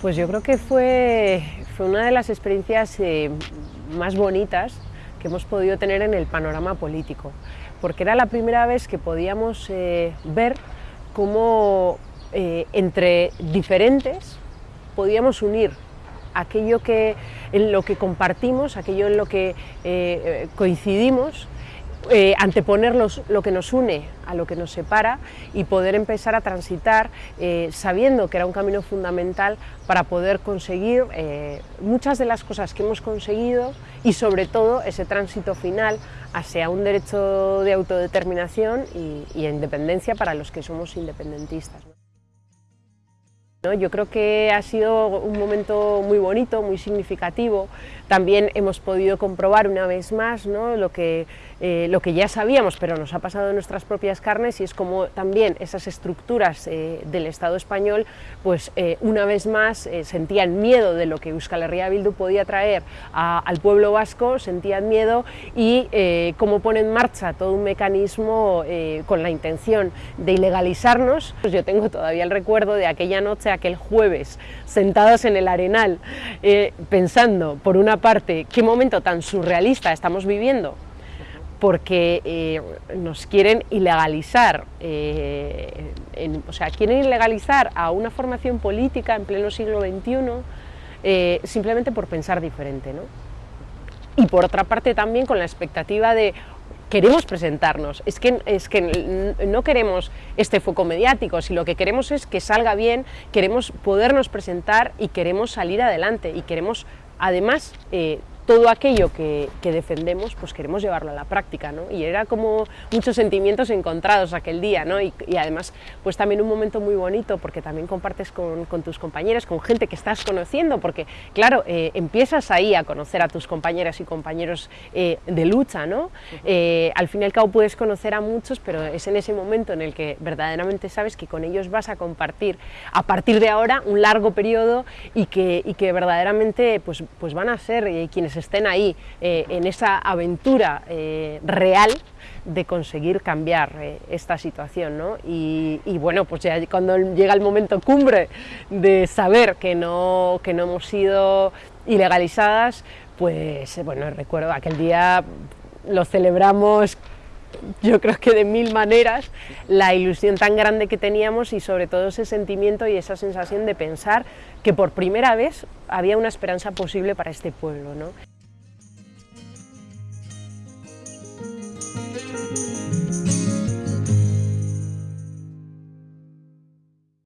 Pues yo creo que fue, fue una de las experiencias eh, más bonitas que hemos podido tener en el panorama político, porque era la primera vez que podíamos eh, ver cómo eh, entre diferentes podíamos unir aquello que, en lo que compartimos, aquello en lo que coincidimos eh, anteponer lo que nos une a lo que nos separa y poder empezar a transitar eh, sabiendo que era un camino fundamental para poder conseguir eh, muchas de las cosas que hemos conseguido y sobre todo ese tránsito final hacia un derecho de autodeterminación y independencia para los que somos independentistas. Yo creo que ha sido un momento muy bonito, muy significativo. También hemos podido comprobar una vez más lo, que, eh, lo que ya sabíamos, pero nos ha pasado en nuestras propias carnes y es como también esas estructuras eh, del Estado español, pues eh, una vez más sentían miedo de lo que Euskal Herria Bildu podía traer al pueblo vasco, sentían miedo y cómo pone en marcha todo un mecanismo con la intención de ilegalizarnos. Pues yo tengo todavía el recuerdo de aquella noche aquel jueves, sentados en el arenal, eh, pensando, por una parte, qué momento tan surrealista estamos viviendo, porque eh, nos quieren ilegalizar, eh, o sea, quieren ilegalizar a una formación política en pleno siglo XXI simplemente por pensar diferente. ¿no? Y por otra parte también con la expectativa de, queremos presentarnos, es que, es que no queremos este foco mediático, si lo que queremos es que salga bien, queremos podernos presentar y queremos salir adelante y queremos además eh, todo aquello que, defendemos, pues queremos llevarlo a la práctica, ¿no? Y era como muchos sentimientos encontrados aquel día, ¿no? Y, además, pues también un momento muy bonito, porque también compartes con, tus compañeros, con gente que estás conociendo, porque, claro, eh, empiezas ahí a conocer a tus compañeras y compañeros eh, de lucha, ¿no? Eh, al fin y al cabo puedes conocer a muchos, pero es en ese momento en el que verdaderamente sabes que con ellos vas a compartir, a partir de ahora, un largo periodo y que, y que verdaderamente pues, pues van a ser quienes estén ahí eh, en esa aventura eh, real de conseguir cambiar eh, esta situación. ¿no? Y, bueno, pues ya cuando llega el momento cumbre de saber que no, que no hemos sido ilegalizadas, pues bueno, recuerdo aquel día lo celebramos yo creo que de mil maneras, la ilusión tan grande que teníamos y sobre todo ese sentimiento y esa sensación de pensar que por primera vez había una esperanza posible para este pueblo.